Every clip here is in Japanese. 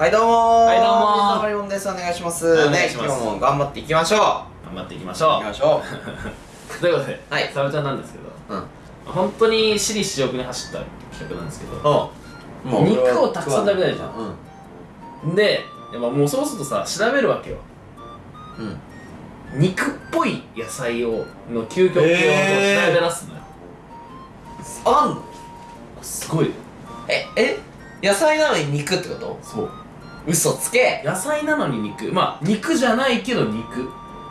はいどうもー。はいどうもー。水溜りボンです。お願いします。はいお願いします。ね今日も頑張っていきましょう。頑張っていきましょいきましょう。ということで、はい。沙織ちゃんなんですけどううん。本当に私利私欲に走った企画なんですけども肉をたくさん食べたいじゃん。うん。でやっぱもうそうするとさ調べるわけよ。うん。肉っぽい野菜をの究極を調べ出すのよ、あんの？すごいええ？野菜なのに肉ってこと？そう嘘つけ。野菜なのに肉。まあ肉じゃないけど肉。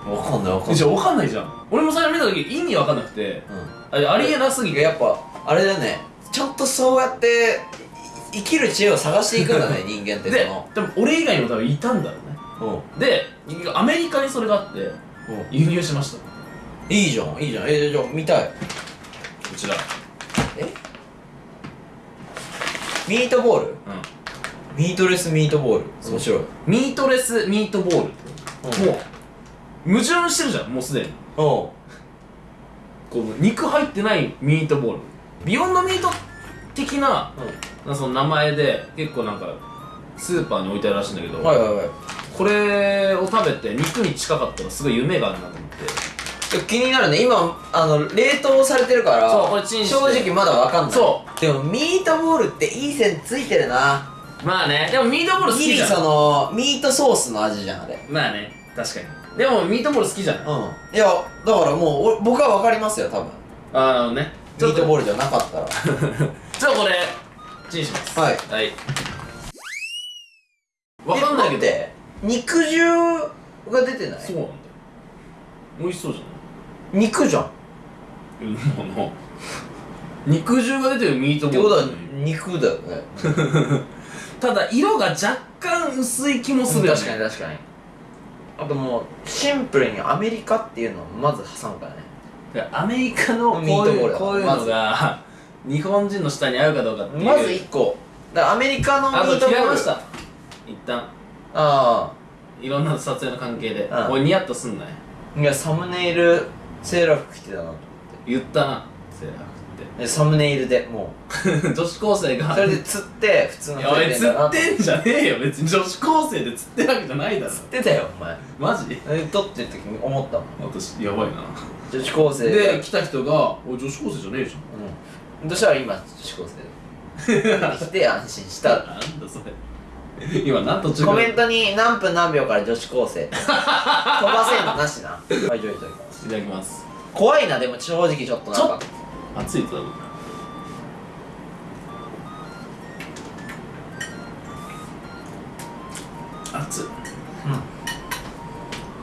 わかんないわかんじない。ゃあ分かんないじゃん。俺も最初見た時意味分かんなくて。あれありえなすぎて。やっぱあれだよね。ちゃんとそうやってい生きる知恵を探していくんだね 人間ってででも俺以外にも多分いたんだろうね。うん。でアメリカにそれがあって輸入しました。こいいじゃんいいじゃん。えじゃあ見たい。ちら。え？ミートボール？うミートレスミートボール。面白い。んミートレスミートボール。うん。もう矛盾してるじゃん。もうすでに。おこう肉入ってないミートボール。ビヨンドミート的なその名前で結構なんかスーパーに置いてあるらしいんだけど、んはいはいはい。これを食べて肉に近かったらすごい夢があるなと思って。気になるね。今あの冷凍されてるから正直まだわかんない。そでもミートボールっていい線ついてるなまあねでもミートボール好きじゃん。そのミートソースの味じゃんあれ。まあね確かに。でもミートボール好きじゃないうん。いやだからもうお僕はわかりますよ多分。あのね。ミートボーールじゃなかったら。ルじゃあこれチンします。はい。はい。わかんないけど。って。肉汁が出てない？そうなんだよ。美味しそうじゃ肉じゃん。っ ないうんもの肉汁が出てるミートボールてことは肉だよね。ただ色が若干薄い気もするよね。確かに確かに。あともうシンプルにアメリカっていうのをまず挟むからね。でアメリカのこうミートボールだいうこういうのが日本人の舌に合うかどうかっていう。まず1個。だからアメリカのミあとートボール。切られました。一旦。あいろんな撮影の関係で。うん。俺ニヤッとすんなよ。あいやサムネイルセーラー服着てたなと思っ言ったなセーラーてで。サムネイルでも服って女子高生が。うそれで釣って普通のいやおい釣だなって。んじゃねえよ。別に女子高生で釣ってるわけじゃないだろ。釣ってたよお前。マジ？え撮ってる時に思ったもん。私やばいな。女子高生で。来た人が「おい女子高生じゃねえじうん。そしたら今女子高生。で 来て安心しゃん」た。なんだそれ。今何と中コメントに何分何秒から女子高生。飛ばせんのなしな。はいじゃあいただきます。いただきます。怖いなでも正直ちょっとなんか熱いとだろ。熱い。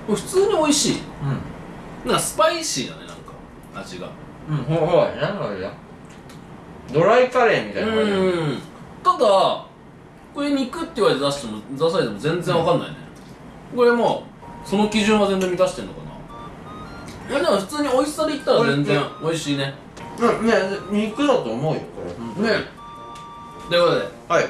うん。普通に美味しい。なんかスパイシーだねなんか。味がうんうんほほら何これドライカレーみたいな感じうん。ただこれ肉って言われて出しても出されても全然わかんないね、これもうその基準は全然満たしてんのかな。いやでも普通に美味しさで言ったら全然美味しいねうんね肉だと思うよこれ。ね。ということではい。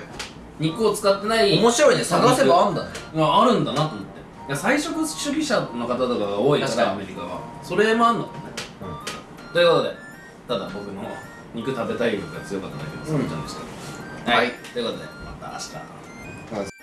肉を使ってない面白いね。探せばあんだね。があるんだなと思って。いや菜食主義者の方とかが多いからに。アメリカは。それもあんのかね、ということでただ僕の肉食べたい欲が強かっただけど、うんさんちゃんでした、はい。ということでまた明日